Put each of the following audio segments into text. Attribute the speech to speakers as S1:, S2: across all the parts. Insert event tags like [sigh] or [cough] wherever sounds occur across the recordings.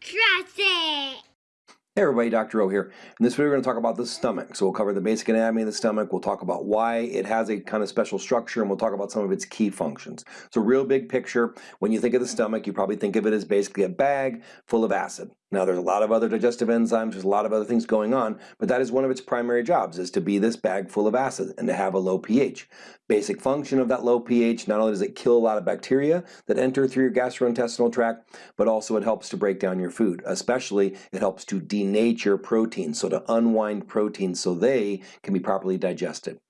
S1: Trust it!
S2: Hey everybody, Dr. O here. In this video we're going to talk about the stomach. So we'll cover the basic anatomy of the stomach, we'll talk about why it has a kind of special structure, and we'll talk about some of its key functions. So real big picture, when you think of the stomach, you probably think of it as basically a bag full of acid. Now there's a lot of other digestive enzymes, there's a lot of other things going on, but that is one of its primary jobs, is to be this bag full of acid and to have a low pH. Basic function of that low pH, not only does it kill a lot of bacteria that enter through your gastrointestinal tract, but also it helps to break down your food. Especially, it helps to denature proteins, so to unwind proteins so they can be properly digested.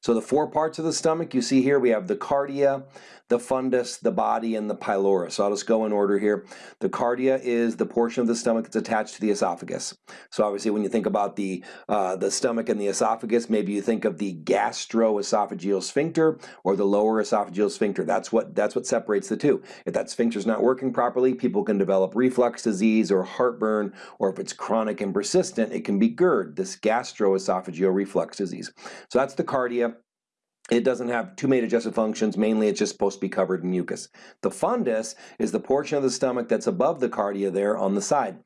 S2: So the four parts of the stomach you see here, we have the cardia, the fundus, the body, and the pylorus. So I'll just go in order here. The cardia is the portion of the stomach that's attached to the esophagus. So obviously when you think about the, uh, the stomach and the esophagus, maybe you think of the gastroesophageal sphincter or the lower esophageal sphincter. That's what, that's what separates the two. If that sphincter is not working properly, people can develop reflux disease or heartburn, or if it's chronic and persistent, it can be GERD, this gastroesophageal reflux disease. So that's the cardia. It doesn't have too many digestive functions. Mainly, it's just supposed to be covered in mucus. The fundus is the portion of the stomach that's above the cardia there on the side.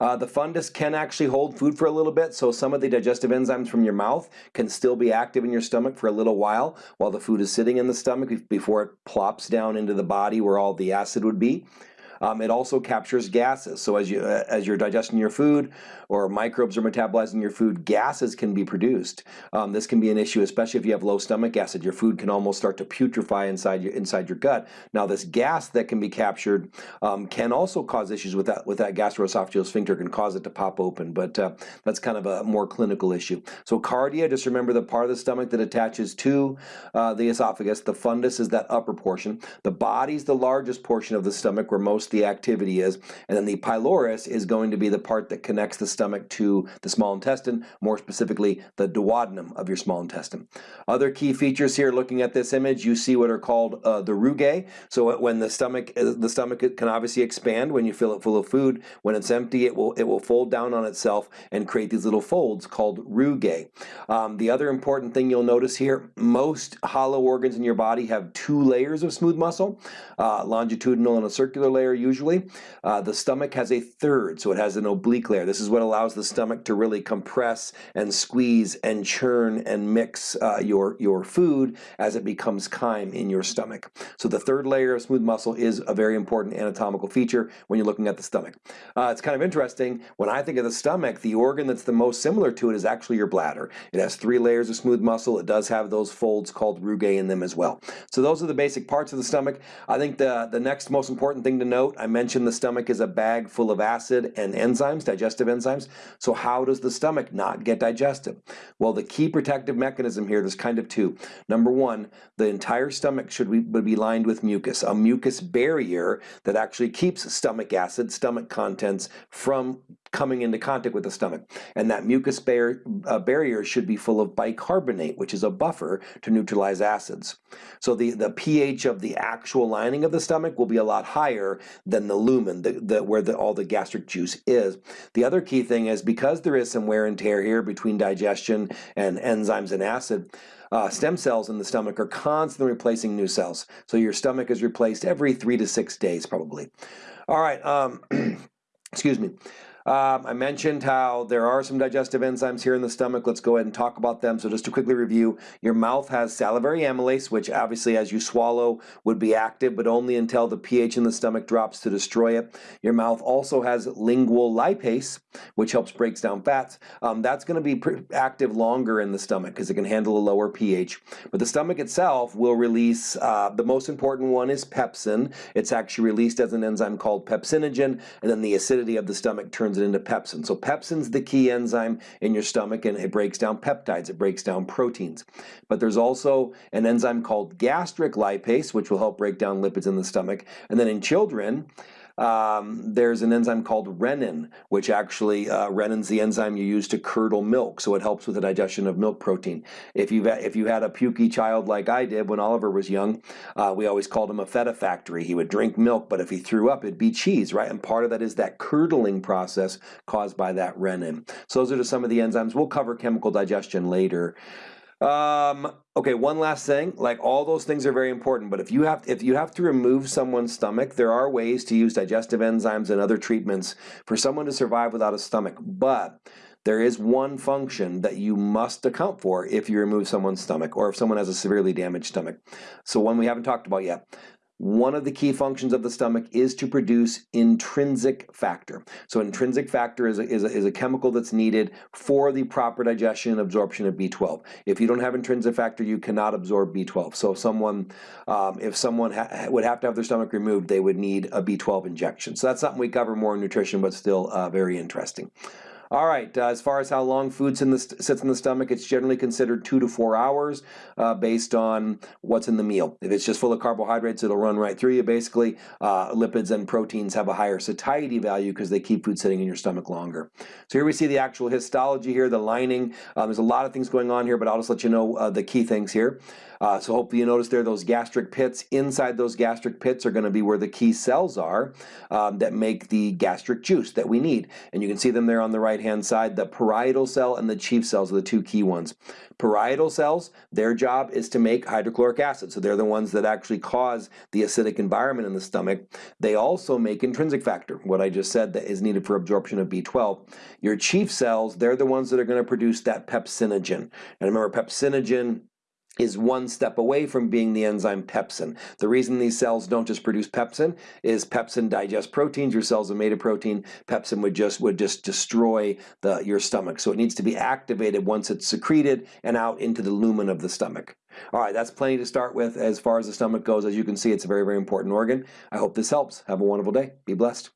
S2: Uh, the fundus can actually hold food for a little bit, so some of the digestive enzymes from your mouth can still be active in your stomach for a little while while the food is sitting in the stomach before it plops down into the body where all the acid would be. Um, it also captures gases. So as you uh, as you're digesting your food or microbes are metabolizing your food, gases can be produced. Um, this can be an issue, especially if you have low stomach acid. Your food can almost start to putrefy inside your inside your gut. Now this gas that can be captured um, can also cause issues with that with that gastroesophageal sphincter can cause it to pop open, but uh, that's kind of a more clinical issue. So cardia, just remember the part of the stomach that attaches to uh, the esophagus. The fundus is that upper portion. The body's the largest portion of the stomach where most the activity is. And then the pylorus is going to be the part that connects the stomach to the small intestine, more specifically the duodenum of your small intestine. Other key features here, looking at this image, you see what are called uh, the rugae. So when the stomach, uh, the stomach can obviously expand when you fill it full of food. When it's empty, it will it will fold down on itself and create these little folds called rugae. Um, the other important thing you'll notice here, most hollow organs in your body have two layers of smooth muscle, uh, longitudinal and a circular layer usually. Uh, the stomach has a third, so it has an oblique layer. This is what allows the stomach to really compress and squeeze and churn and mix uh, your, your food as it becomes chyme in your stomach. So the third layer of smooth muscle is a very important anatomical feature when you're looking at the stomach. Uh, it's kind of interesting, when I think of the stomach, the organ that's the most similar to it is actually your bladder. It has three layers of smooth muscle. It does have those folds called rugae in them as well. So those are the basic parts of the stomach. I think the, the next most important thing to note I mentioned the stomach is a bag full of acid and enzymes, digestive enzymes. So how does the stomach not get digested? Well, the key protective mechanism here, there's kind of two. Number one, the entire stomach should be lined with mucus, a mucus barrier that actually keeps stomach acid, stomach contents from coming into contact with the stomach. And that mucus bar uh, barrier should be full of bicarbonate, which is a buffer to neutralize acids. So the, the pH of the actual lining of the stomach will be a lot higher than the lumen, the, the, where the, all the gastric juice is. The other key thing is because there is some wear and tear here between digestion and enzymes and acid, uh, stem cells in the stomach are constantly replacing new cells. So your stomach is replaced every three to six days probably. All right, um, [clears throat] excuse me. Um, I mentioned how there are some digestive enzymes here in the stomach. Let's go ahead and talk about them. So just to quickly review, your mouth has salivary amylase, which obviously as you swallow would be active, but only until the pH in the stomach drops to destroy it. Your mouth also has lingual lipase, which helps breaks down fats. Um, that's going to be active longer in the stomach because it can handle a lower pH. But the stomach itself will release, uh, the most important one is pepsin. It's actually released as an enzyme called pepsinogen, and then the acidity of the stomach turns it into pepsin. So pepsin's the key enzyme in your stomach and it breaks down peptides, it breaks down proteins. But there's also an enzyme called gastric lipase, which will help break down lipids in the stomach. And then in children, um, there's an enzyme called rennin, which actually, uh, rennin's the enzyme you use to curdle milk, so it helps with the digestion of milk protein. If, you've, if you had a pukey child like I did when Oliver was young, uh, we always called him a feta factory. He would drink milk, but if he threw up, it'd be cheese, right? And part of that is that curdling process caused by that rennin. So those are just some of the enzymes. We'll cover chemical digestion later. Um, okay, one last thing. Like all those things are very important, but if you have if you have to remove someone's stomach, there are ways to use digestive enzymes and other treatments for someone to survive without a stomach. But there is one function that you must account for if you remove someone's stomach or if someone has a severely damaged stomach. So one we haven't talked about yet. One of the key functions of the stomach is to produce intrinsic factor. So intrinsic factor is a, is a, is a chemical that's needed for the proper digestion and absorption of B12. If you don't have intrinsic factor, you cannot absorb B12. So if someone, um, if someone ha would have to have their stomach removed, they would need a B12 injection. So that's something we cover more in nutrition, but still uh, very interesting. All right, uh, as far as how long food sits in the stomach, it's generally considered two to four hours uh, based on what's in the meal. If it's just full of carbohydrates, it'll run right through you. Basically, uh, lipids and proteins have a higher satiety value because they keep food sitting in your stomach longer. So here we see the actual histology here, the lining. Um, there's a lot of things going on here, but I'll just let you know uh, the key things here. Uh, so hopefully you notice there those gastric pits. Inside those gastric pits are going to be where the key cells are um, that make the gastric juice that we need. And you can see them there on the right hand side. The parietal cell and the chief cells are the two key ones. Parietal cells, their job is to make hydrochloric acid. So they're the ones that actually cause the acidic environment in the stomach. They also make intrinsic factor, what I just said that is needed for absorption of B12. Your chief cells, they're the ones that are going to produce that pepsinogen. And remember, pepsinogen is one step away from being the enzyme pepsin. The reason these cells don't just produce pepsin is pepsin digests proteins. Your cells are made of protein. Pepsin would just would just destroy the your stomach. So it needs to be activated once it's secreted and out into the lumen of the stomach. All right, that's plenty to start with as far as the stomach goes. As you can see, it's a very, very important organ. I hope this helps. Have a wonderful day. Be blessed.